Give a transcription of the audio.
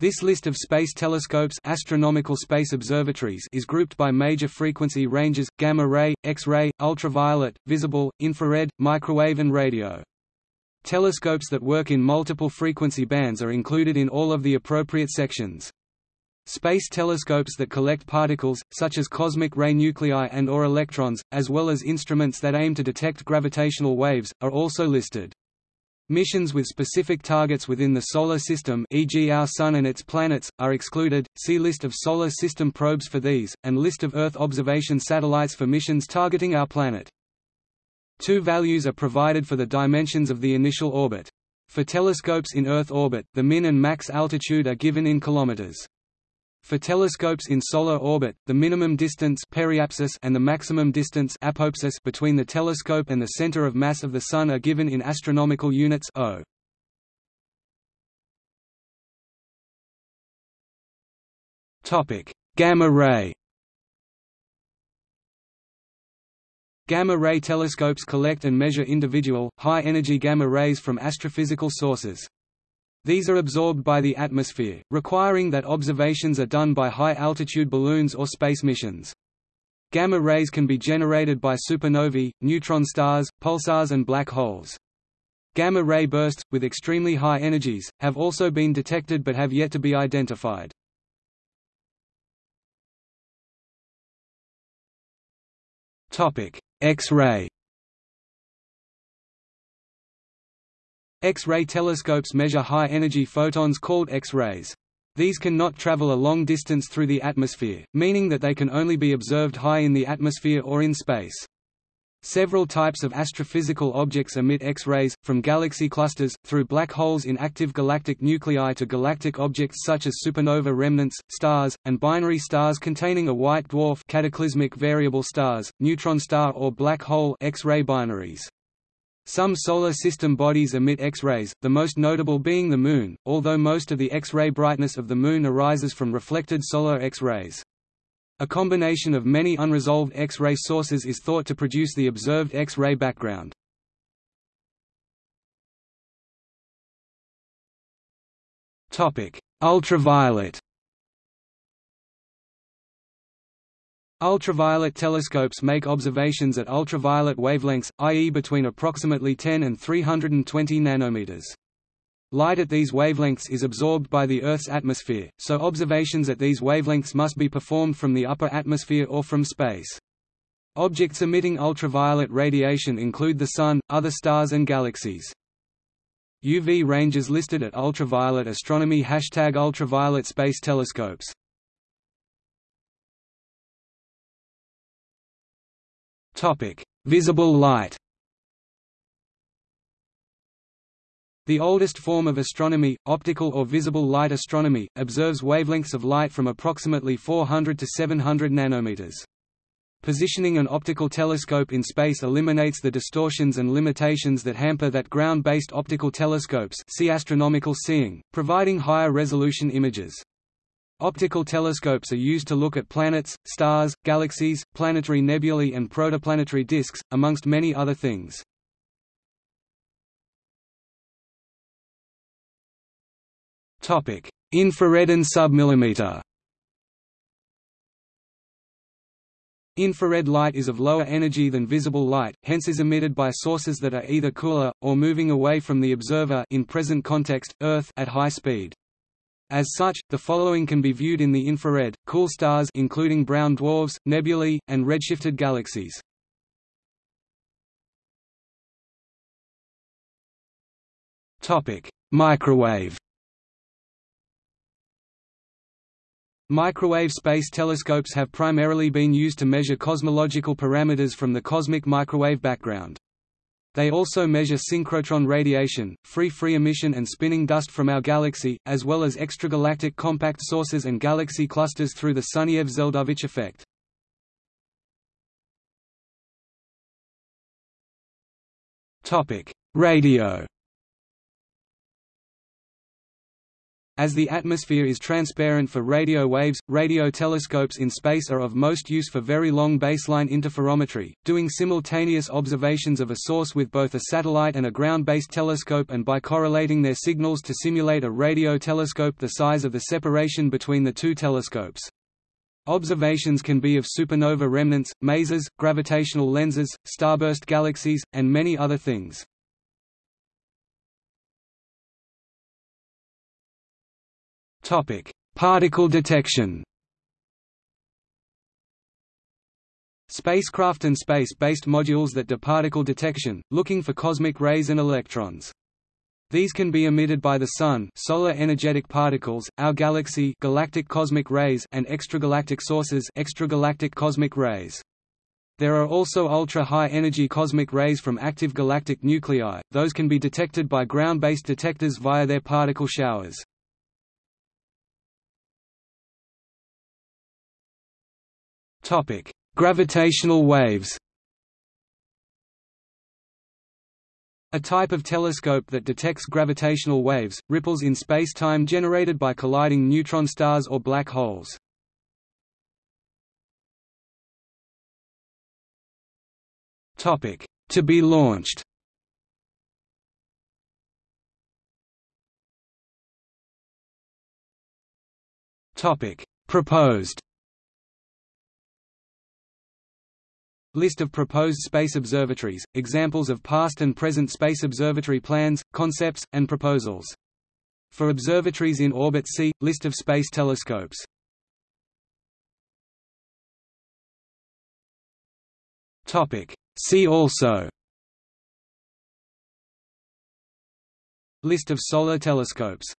This list of space telescopes astronomical space observatories is grouped by major frequency ranges, gamma-ray, X-ray, ultraviolet, visible, infrared, microwave and radio. Telescopes that work in multiple frequency bands are included in all of the appropriate sections. Space telescopes that collect particles, such as cosmic ray nuclei and or electrons, as well as instruments that aim to detect gravitational waves, are also listed. Missions with specific targets within the Solar System e.g. our Sun and its planets, are excluded, see List of Solar System probes for these, and List of Earth observation satellites for missions targeting our planet. Two values are provided for the dimensions of the initial orbit. For telescopes in Earth orbit, the min and max altitude are given in kilometers. For telescopes in solar orbit, the minimum distance periapsis and the maximum distance apoapsis between the telescope and the center of mass of the Sun are given in astronomical units o. Gamma ray. Gamma-ray telescopes collect and measure individual, high-energy gamma rays from astrophysical sources. These are absorbed by the atmosphere, requiring that observations are done by high-altitude balloons or space missions. Gamma rays can be generated by supernovae, neutron stars, pulsars and black holes. Gamma-ray bursts, with extremely high energies, have also been detected but have yet to be identified. X-ray X-ray telescopes measure high-energy photons called X-rays. These cannot travel a long distance through the atmosphere, meaning that they can only be observed high in the atmosphere or in space. Several types of astrophysical objects emit X-rays, from galaxy clusters, through black holes in active galactic nuclei to galactic objects such as supernova remnants, stars, and binary stars containing a white dwarf cataclysmic variable stars, neutron star or black hole X-ray binaries. Some solar system bodies emit X-rays, the most notable being the Moon, although most of the X-ray brightness of the Moon arises from reflected solar X-rays. A combination of many unresolved X-ray sources is thought to produce the observed X-ray background. Ultraviolet Ultraviolet telescopes make observations at ultraviolet wavelengths, i.e. between approximately 10 and 320 nanometers. Light at these wavelengths is absorbed by the Earth's atmosphere, so observations at these wavelengths must be performed from the upper atmosphere or from space. Objects emitting ultraviolet radiation include the Sun, other stars and galaxies. UV ranges listed at ultraviolet astronomy Hashtag ultraviolet space telescopes Visible light. The oldest form of astronomy, optical or visible light astronomy, observes wavelengths of light from approximately 400 to 700 nanometers. Positioning an optical telescope in space eliminates the distortions and limitations that hamper that ground-based optical telescopes see astronomical seeing, providing higher resolution images. Optical telescopes are used to look at planets, stars, galaxies, planetary nebulae and protoplanetary disks, amongst many other things. Infrared and submillimeter Infrared light is of lower energy than visible light, hence is emitted by sources that are either cooler, or moving away from the observer in present context, Earth at high speed. As such, the following can be viewed in the infrared, cool stars including brown dwarfs, nebulae, and redshifted galaxies. Microwave Microwave space telescopes have primarily been used to measure cosmological parameters from the cosmic microwave background. They also measure synchrotron radiation, free free emission and spinning dust from our galaxy, as well as extragalactic compact sources and galaxy clusters through the Sunyaev-Zeldovich effect. Radio As the atmosphere is transparent for radio waves, radio telescopes in space are of most use for very long baseline interferometry, doing simultaneous observations of a source with both a satellite and a ground-based telescope and by correlating their signals to simulate a radio telescope the size of the separation between the two telescopes. Observations can be of supernova remnants, masers, gravitational lenses, starburst galaxies, and many other things. Topic: Particle detection. Spacecraft and space-based modules that do particle detection, looking for cosmic rays and electrons. These can be emitted by the Sun solar energetic particles, our galaxy galactic cosmic rays and extragalactic sources extragalactic cosmic rays. There are also ultra-high energy cosmic rays from active galactic nuclei, those can be detected by ground-based detectors via their particle showers. Topic: Gravitational waves. A type of telescope that detects gravitational waves, ripples in space-time generated by colliding neutron stars or black holes. Topic: To be launched. Topic: Proposed. List of proposed space observatories, examples of past and present space observatory plans, concepts, and proposals. For observatories in orbit see, List of space telescopes. See also List of solar telescopes